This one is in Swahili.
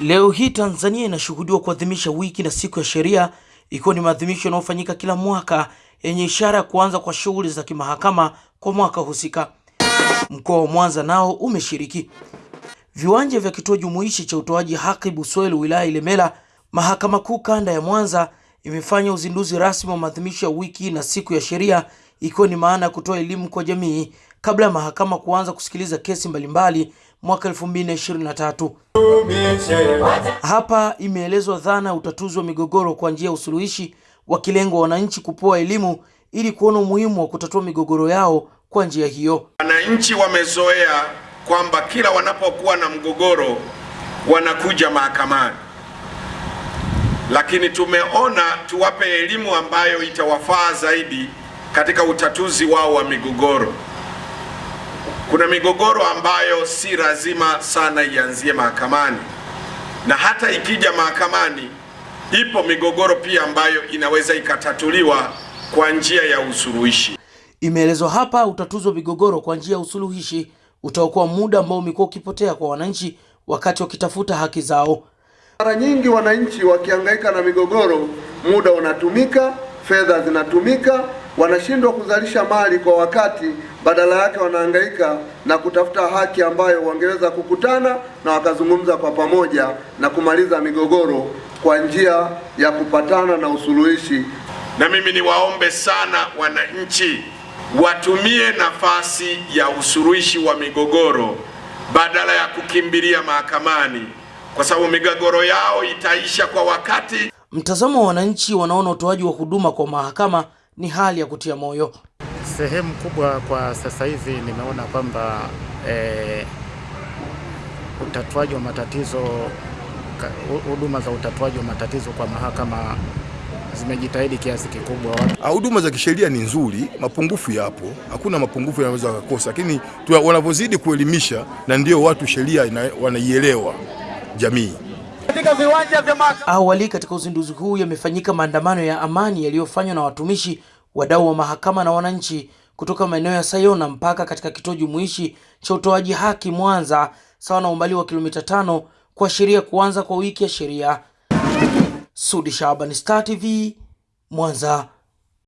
Leo hii Tanzania inashuhudiwa kuadhimisha wiki na siku ya sheria ikiwa ni maadhimisho yanayofanyika kila mwaka yenye ishara ya kuanza kwa shughuli za kimahakama kwa mwaka husika. Mkoa wa Mwanza nao umeshiriki. Viwanja vya kituo jumuishi cha utoaji haki Buswelu wilaya Ilemela, mahakama kuu kanda ya Mwanza imefanya uzinduzi rasmi wa maadhimisho ya wiki na siku ya sheria ikiwa ni maana ya kutoa elimu kwa jamii kabla ya mahakama kuanza kusikiliza kesi mbalimbali mwaka 2023. Hapa imeelezwa dhana ya utatuzi wa migogoro kwa njia ya usuluhishi wakilengwa wananchi kupewa elimu ili kuona umuhimu wa kutatua migogoro yao kwa njia hiyo. Wananchi wamezoea kwamba kila wanapokuwa na mgogoro wanakuja mahakamani, lakini tumeona tuwape elimu ambayo itawafaa zaidi katika utatuzi wao wa migogoro. Kuna migogoro ambayo si lazima sana ianzie mahakamani, na hata ikija mahakamani, ipo migogoro pia ambayo inaweza ikatatuliwa kwa njia ya usuluhishi. Imeelezwa hapa utatuzi wa migogoro kwa njia ya usuluhishi utaokoa muda ambao umekuwa ukipotea kwa wananchi wakati wakitafuta haki zao. Mara nyingi wananchi wakihangaika na migogoro, muda unatumika, fedha zinatumika, wanashindwa kuzalisha mali kwa wakati, badala yake wanahangaika na kutafuta haki ambayo wangeweza kukutana na wakazungumza kwa pamoja na kumaliza migogoro kwa njia ya kupatana na usuluhishi. Na mimi niwaombe sana wananchi watumie nafasi ya usuluhishi wa migogoro badala ya kukimbilia mahakamani, kwa sababu migogoro yao itaisha kwa wakati. Mtazamo wa wananchi wanaona utoaji wa huduma kwa mahakama ni hali ya kutia moyo. Sehemu kubwa kwa sasa hivi nimeona kwamba eh, utatuaji wa matatizo, huduma za utatuaji wa matatizo kwa mahakama zimejitahidi kiasi kikubwa. Huduma za kisheria ni nzuri, mapungufu yapo, hakuna mapungufu yanaweza kukosa, lakini wanavyozidi kuelimisha na ndio watu sheria wanaielewa jamii. Katika viwanja vya mahakama. Awali katika uzinduzi huu yamefanyika maandamano ya amani yaliyofanywa na watumishi, wadau wa mahakama na wananchi kutoka maeneo ya Sayona mpaka katika kituo jumuishi cha utoaji haki Mwanza, sawa na umbali wa kilomita tano kuashiria kuanza kwa wiki ya sheria. Sudi Shaban, Star TV, Mwanza.